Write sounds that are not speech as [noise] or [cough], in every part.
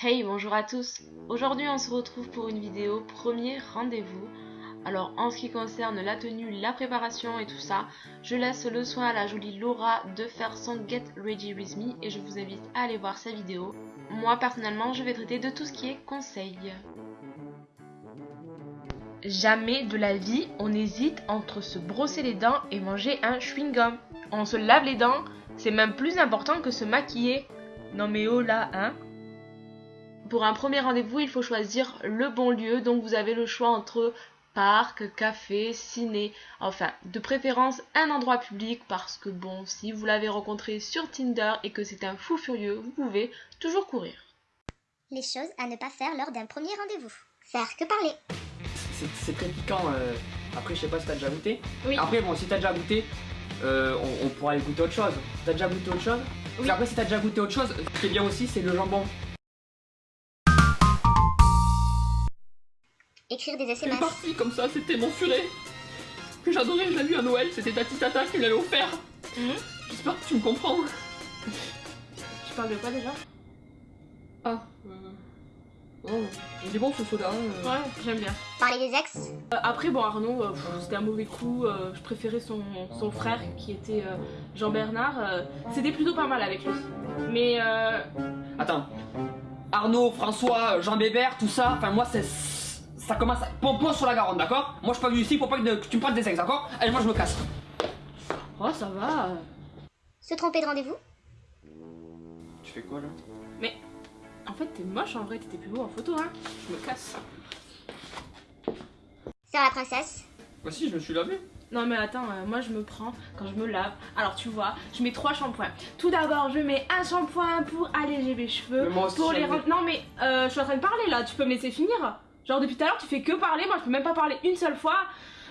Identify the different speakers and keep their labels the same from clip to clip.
Speaker 1: Hey, bonjour à tous. Aujourd'hui, on se retrouve pour une vidéo premier rendez-vous. Alors, en ce qui concerne la tenue, la préparation et tout ça, je laisse le soin à la jolie Laura de faire son Get Ready With Me et je vous invite à aller voir sa vidéo. Moi, personnellement, je vais traiter de tout ce qui est conseil. Jamais de la vie, on hésite entre se brosser les dents et manger un chewing-gum. On se lave les dents, c'est même plus important que se maquiller. Non mais oh là, hein Pour un premier rendez-vous, il faut choisir le bon lieu, donc vous avez le choix entre parc, café, ciné, enfin, de préférence un endroit public parce que bon, si vous l'avez rencontré sur Tinder et que c'est un fou furieux, vous pouvez toujours courir.
Speaker 2: Les choses à ne pas faire lors d'un premier rendez-vous. Faire que parler.
Speaker 3: C'est très piquant. euh, Après, je sais pas si t'as déjà goûté.
Speaker 1: Oui.
Speaker 3: Après, bon, si t'as déjà goûté, euh, on, on pourra aller goûter autre chose. T'as déjà goûté autre chose?
Speaker 1: Oui.
Speaker 3: Après, si t'as déjà goûté autre chose, ce qui est bien aussi, c'est le jambon.
Speaker 2: Écrire des
Speaker 4: C'est
Speaker 2: SMS.
Speaker 4: parti comme ça, c'était mon furet que j'adorais, je l'ai vu à Noël, c'était Tati Tata qui me l'avait offert.
Speaker 1: Mhm.
Speaker 4: J'espère que tu me comprends.
Speaker 1: Je parle de quoi déjà?
Speaker 4: Ah, euh... Oh, il est bon ce soda. euh.
Speaker 1: Ouais, j'aime bien.
Speaker 2: Parler des ex.
Speaker 1: Euh, après, bon, Arnaud, euh, c'était un mauvais coup. euh, je préférais son, son frère qui était euh, Jean-Bernard. euh, c'était plutôt pas mal avec lui. Mais euh,
Speaker 3: Attends. Arnaud, François, Jean Bébert, tout ça, enfin, moi, c'est. Ça commence à. Pompon sur la Garonne, d'accord? Moi, je suis pas venu ici pour pas que, que tu me prennes des ex, d'accord? Allez, moi, je me casse.
Speaker 1: oh, ça va.
Speaker 2: Se tromper de rendez-vous.
Speaker 3: Tu fais quoi là?
Speaker 1: En fait, t'es moche en vrai, t'étais plus beau en photo, hein. Je me casse.
Speaker 2: Faire la princesse.
Speaker 3: Bah, si, je me suis lavé.
Speaker 1: Non mais attends, euh, moi je me prends quand je me lave. Alors tu vois, je mets trois shampoings. Tout d'abord, je mets un shampoing pour alléger mes cheveux,
Speaker 3: Mais moi aussi,
Speaker 1: pour les rendre. Non mais euh, je suis en train de parler là. Tu peux me laisser finir Genre depuis tout à l'heure, tu fais que parler. Moi, je peux même pas parler une seule fois.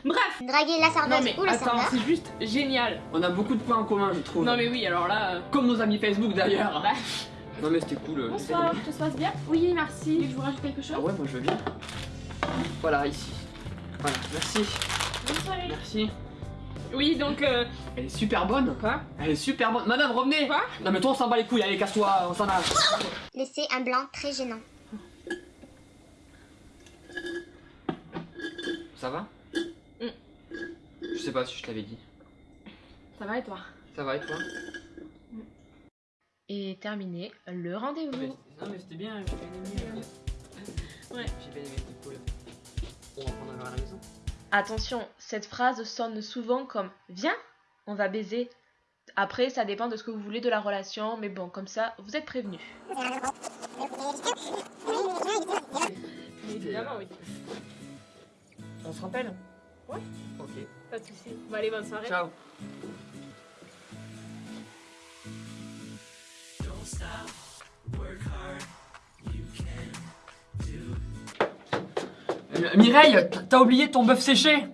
Speaker 1: Bref.
Speaker 2: Draguer la
Speaker 1: Non
Speaker 2: serveuse
Speaker 1: mais
Speaker 2: ou le
Speaker 1: attends, c'est juste génial.
Speaker 3: On a beaucoup de points en commun, je trouve.
Speaker 1: Non mais oui, alors là. euh,
Speaker 3: Comme nos amis Facebook d'ailleurs.
Speaker 1: bah,
Speaker 3: Non, mais c'était cool. euh,
Speaker 1: bonsoir, tout se passe bien Oui, merci. Je vous rajoute quelque chose
Speaker 3: Ah ouais, moi je veux bien. Voilà, ici. Voilà, merci.
Speaker 1: Bonne soirée.
Speaker 3: Merci.
Speaker 1: Oui, donc. euh,
Speaker 3: Elle est super bonne.
Speaker 1: Quoi
Speaker 3: Elle est super bonne. Madame, revenez.
Speaker 1: Quoi
Speaker 3: Non, mais toi, on s'en bat les couilles. Allez, casse-toi, on s'en a.
Speaker 2: Laisser un blanc très gênant.
Speaker 3: Ça va
Speaker 1: Mm.
Speaker 3: Je sais pas si je t'avais dit.
Speaker 1: Ça va et toi
Speaker 3: Ça va et toi?
Speaker 1: Et terminé le rendez-vous.
Speaker 3: Non, mais c'était bien, j'ai bien aimé.
Speaker 1: Ouais.
Speaker 3: J'ai bien aimé, c'était cool. On va prendre un verre à la maison.
Speaker 1: Attention, cette phrase sonne souvent comme Viens, on va baiser. Après, ça dépend de ce que vous voulez de la relation, mais bon, comme ça, vous êtes prévenus. Évidemment, oui.
Speaker 3: On se rappelle
Speaker 1: Ouais.
Speaker 3: Ok.
Speaker 1: Pas de soucis. Bon, allez, bonne soirée.
Speaker 3: Ciao. Euh, Mireille, t'as oublié ton bœuf séché?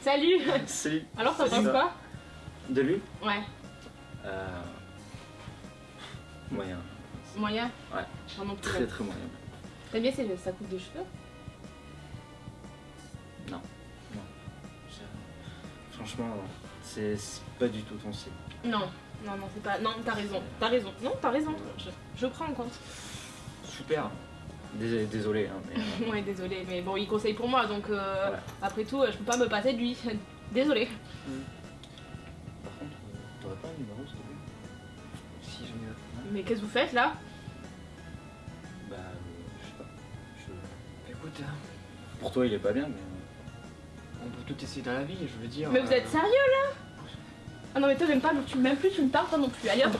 Speaker 1: Salut
Speaker 5: Salut.
Speaker 1: Alors, t'en
Speaker 5: Salut.
Speaker 1: penses quoi?
Speaker 5: De lui?
Speaker 1: Ouais,
Speaker 5: euh... Moyen.
Speaker 1: moyen?
Speaker 5: Ouais.
Speaker 1: Plus.
Speaker 5: Très très moyen.
Speaker 1: T'aimes bien c'est- sa coupe de cheveux?
Speaker 5: Franchement, c'est pas du tout ton style.
Speaker 1: Non, non, non, c'est pas. Non, t'as raison, t'as raison. Non, t'as raison. Je, je prends en compte.
Speaker 5: Super. Désolé, désolé hein, mais... [laughs]
Speaker 1: Ouais, désolé, mais bon, il conseille pour moi, donc euh,
Speaker 5: Ouais.
Speaker 1: après tout, euh, je peux pas me passer de lui. [laughs] Désolé.
Speaker 5: Par contre, euh, t'aurais pas un numéro s'il te plaît? Si j'en ai un.
Speaker 1: Mais qu'est-ce que vous faites là?
Speaker 5: Bah, je sais pas. Je-
Speaker 3: Écoute, euh,
Speaker 5: Pour toi, il est pas bien, mais
Speaker 3: peut tout essayer dans la vie, je veux dire.
Speaker 1: Mais vous
Speaker 3: euh.
Speaker 1: êtes sérieux là? Ah non, mais toi, même pas, tu m'aimes plus, tu me parles, toi non plus. Allez hop